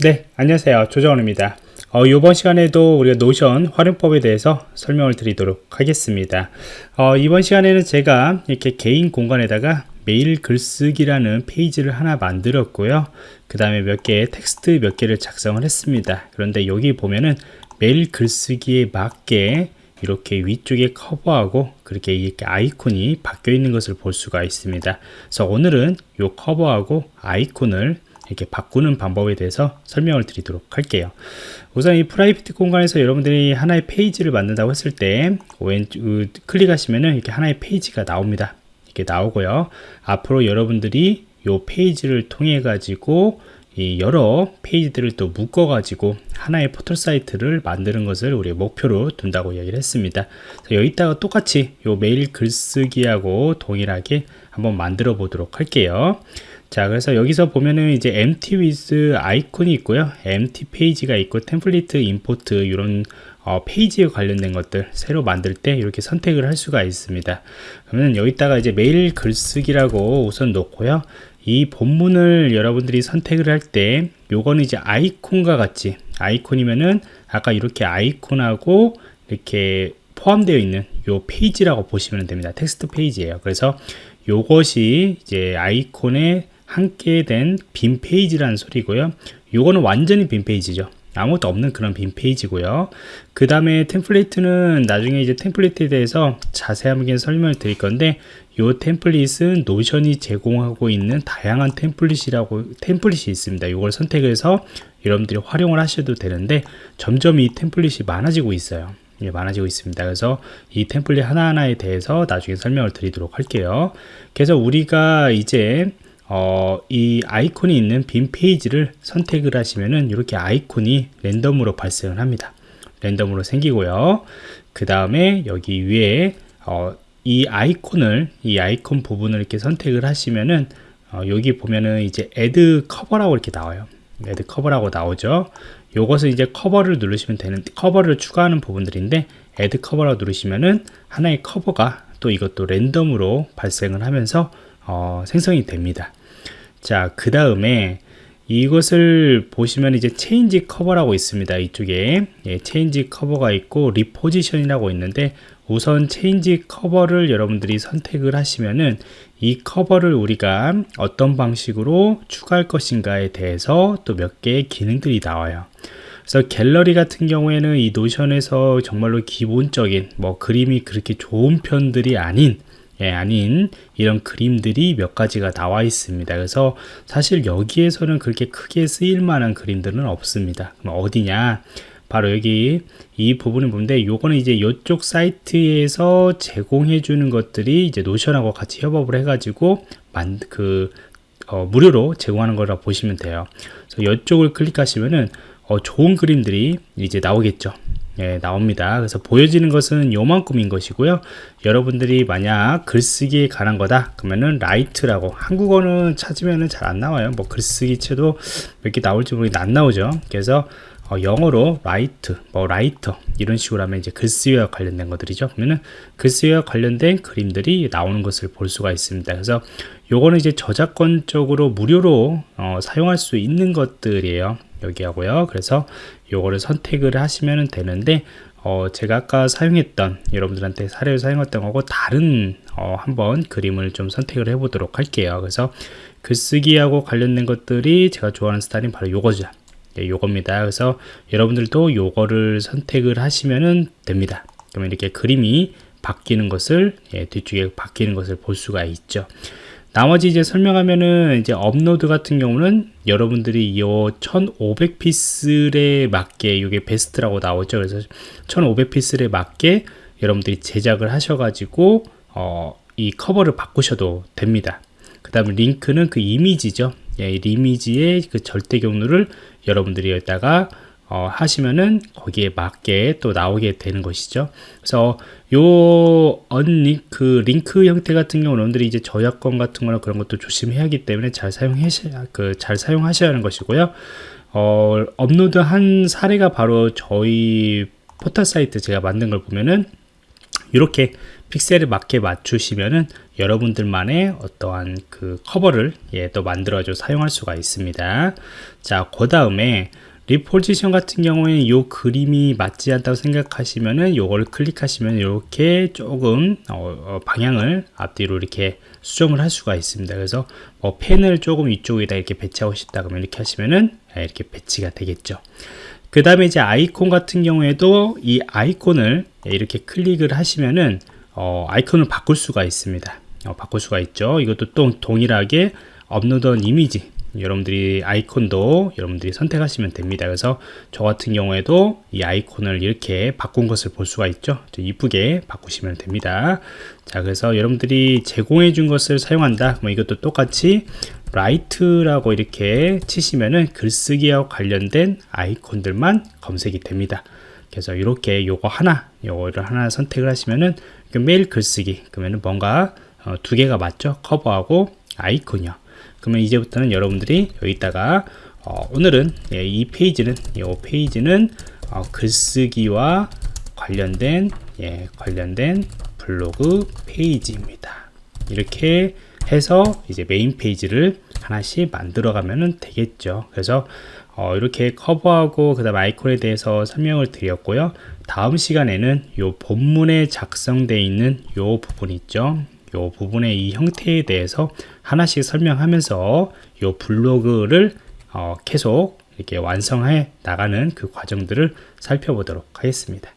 네 안녕하세요. 조정원입니다. 어, 이번 시간에도 우리가 노션 활용법에 대해서 설명을 드리도록 하겠습니다. 어, 이번 시간에는 제가 이렇게 개인 공간에다가 매일 글쓰기라는 페이지를 하나 만들었고요. 그 다음에 몇 개의 텍스트 몇 개를 작성을 했습니다. 그런데 여기 보면은 매일 글쓰기에 맞게 이렇게 위쪽에 커버하고 그렇게 이렇게 아이콘이 바뀌어 있는 것을 볼 수가 있습니다. 그래서 오늘은 이 커버하고 아이콘을 이렇게 바꾸는 방법에 대해서 설명을 드리도록 할게요. 우선 이 private 공간에서 여러분들이 하나의 페이지를 만든다고 했을 때 왼쪽 클릭하시면은 이렇게 하나의 페이지가 나옵니다. 이렇게 나오고요. 앞으로 여러분들이 이 페이지를 통해 가지고 이 여러 페이지들을 또 묶어 가지고 하나의 포털 사이트를 만드는 것을 우리 목표로 둔다고 이야기를 했습니다. 여기다가 똑같이 이 매일 글쓰기하고 동일하게 한번 만들어 보도록 할게요 자 그래서 여기서 보면은 이제 empty with icon이 있고요. empty page가 있고 template import 이런 어, 페이지에 관련된 것들 새로 만들 때 이렇게 선택을 할 수가 있습니다. 그러면 여기다가 이제 매일 글쓰기라고 우선 놓고요. 이 본문을 여러분들이 선택을 할 때 요거는 이제 아이콘과 같이 아이콘이면은 아까 이렇게 아이콘하고 이렇게 포함되어 있는 요 페이지라고 보시면 됩니다. 텍스트 페이지예요. 그래서 요것이 이제 아이콘에 함께 된 빈 페이지라는 소리고요. 요거는 완전히 빈 페이지죠. 아무것도 없는 그런 빈 페이지고요. 그 다음에 템플릿은 나중에 이제 템플릿에 대해서 자세하게 설명을 드릴 건데 이 템플릿은 노션이 제공하고 있는 다양한 템플릿이라고 템플릿이 있습니다. 이걸 선택해서 여러분들이 활용을 하셔도 되는데 점점 이 템플릿이 많아지고 있어요. 예, 많아지고 있습니다. 그래서 이 템플릿 하나하나에 대해서 나중에 설명을 드리도록 할게요. 그래서 우리가 이제 어, 이 아이콘이 있는 빈 페이지를 선택을 하시면은 이렇게 아이콘이 랜덤으로 발생을 합니다. 랜덤으로 생기고요. 그 다음에 여기 위에 어, 이 아이콘을 이 아이콘 부분을 이렇게 선택을 하시면은 어, 여기 보면은 이제 add cover라고 이렇게 나와요. add cover라고 나오죠. 요것을 이제 커버를 누르시면 되는 커버를 추가하는 부분들인데 add cover라고 누르시면은 하나의 커버가 또 이것도 랜덤으로 발생을 하면서 어, 생성이 됩니다 자, 그 다음에 이것을 보시면 이제 change cover라고 있습니다. 이쪽에 예, change cover가 있고 reposition이라고 있는데 우선 change cover를 여러분들이 선택을 하시면은 이 커버를 우리가 어떤 방식으로 추가할 것인가에 대해서 또 몇 개의 기능들이 나와요. 그래서 갤러리 같은 경우에는 이 노션에서 정말로 기본적인 뭐 그림이 그렇게 좋은 편들이 아닌 예, 아닌 이런 그림들이 몇 가지가 나와 있습니다. 그래서 사실 여기에서는 그렇게 크게 쓰일 만한 그림들은 없습니다. 그럼 어디냐? 바로 여기 이 부분을 보는데 요거는 이제 이쪽 사이트에서 제공해 주는 것들이 이제 노션하고 같이 협업을 해 가지고 만그 어, 무료로 제공하는 거라 보시면 돼요. 그래서 이쪽을 클릭하시면은 어, 좋은 그림들이 이제 나오겠죠. 예, 나옵니다. 그래서 보여지는 것은 요만큼인 것이고요. 여러분들이 만약 글쓰기에 관한 거다 그러면은 write라고 한국어는 찾으면은 잘 안 나와요. 뭐 글쓰기 해도 몇 개 나올지 모르겠는데 안 나오죠. 그래서 어, 영어로 write, 뭐 writer 이런 식으로 하면 이제 글쓰기와 관련된 것들이죠. 그러면은 글쓰기와 관련된 그림들이 나오는 것을 볼 수가 있습니다. 그래서 요거는 이제 저작권적으로 무료로 어, 사용할 수 있는 것들이에요. 여기 하고요. 그래서 요거를 선택을 하시면 되는데 어, 제가 아까 사용했던 여러분들한테 사례를 사용했던 거고 다른 어, 한번 그림을 좀 선택을 해 보도록 할게요. 그래서 글쓰기하고 관련된 것들이 제가 좋아하는 스타일은 바로 요거죠. 예, 요겁니다. 그래서 여러분들도 요거를 선택을 하시면 됩니다. 그러면 이렇게 그림이 바뀌는 것을 예, 뒤쪽에 바뀌는 것을 볼 수가 있죠 나머지 이제 설명하면은 이제 업로드 같은 경우는 여러분들이 이 1500픽셀에 맞게 이게 베스트라고 나오죠. 그래서 1500픽셀에 맞게 여러분들이 제작을 하셔가지고 어, 이 커버를 바꾸셔도 됩니다. 그 다음에 링크는 그 이미지죠. 예, 이 이미지의 그 절대 경로를 여러분들이 여기다가 어, 하시면은 거기에 맞게 또 나오게 되는 것이죠. 그래서 요 언링크 링크 형태 같은 경우는 여러분들이 이제 저작권 같은 거나 그런 것도 조심해야 하기 때문에 잘 사용하셔야 그 잘 사용하셔야 하는 것이고요. 어, 업로드 한 사례가 바로 저희 포털 사이트 제가 만든 걸 보면은 이렇게 픽셀을 맞게 맞추시면은 여러분들만의 어떠한 그 커버를 예, 또 만들어줘 사용할 수가 있습니다. 자, 그 다음에 리포지션 같은 경우에는 이 그림이 맞지 않다고 생각하시면은 요걸 클릭하시면 이렇게 조금 어, 어, 방향을 앞뒤로 이렇게 수정을 할 수가 있습니다. 그래서 뭐 펜을 조금 이쪽에다 이렇게 배치하고 싶다 그러면 이렇게 하시면은 예, 이렇게 배치가 되겠죠. 그 다음에 이제 아이콘 같은 경우에도 이 아이콘을 이렇게 클릭을 하시면은 어, 아이콘을 바꿀 수가 있습니다. 어, 바꿀 수가 있죠. 이것도 또 동일하게 업로드한 이미지 여러분들이 아이콘도 여러분들이 선택하시면 됩니다. 그래서 저 같은 경우에도 이 아이콘을 이렇게 바꾼 것을 볼 수가 있죠. 이쁘게 바꾸시면 됩니다. 자, 그래서 여러분들이 제공해 준 것을 사용한다. 뭐 이것도 똑같이 write라고 이렇게 치시면은 글쓰기와 관련된 아이콘들만 검색이 됩니다. 그래서 이렇게 요거 하나, 요거를 하나 선택을 하시면은 매일 글쓰기 그러면은 뭔가 어, 두 개가 맞죠? 커버하고 아이콘이요. 그러면 이제부터는 여러분들이 여기다가 어, 오늘은 예, 이 페이지는 이 페이지는 어, 글쓰기와 관련된 예, 관련된 블로그 페이지입니다. 이렇게 해서 이제 메인 페이지를 하나씩 만들어 가면 되겠죠. 그래서 어, 이렇게 커버하고 그 다음 아이콘에 대해서 설명을 드렸고요. 다음 시간에는 이 본문에 작성되어 있는 이 부분 있죠. 이 부분의 이 형태에 대해서 하나씩 설명하면서 이 블로그를 어, 계속 이렇게 완성해 나가는 그 과정들을 살펴보도록 하겠습니다.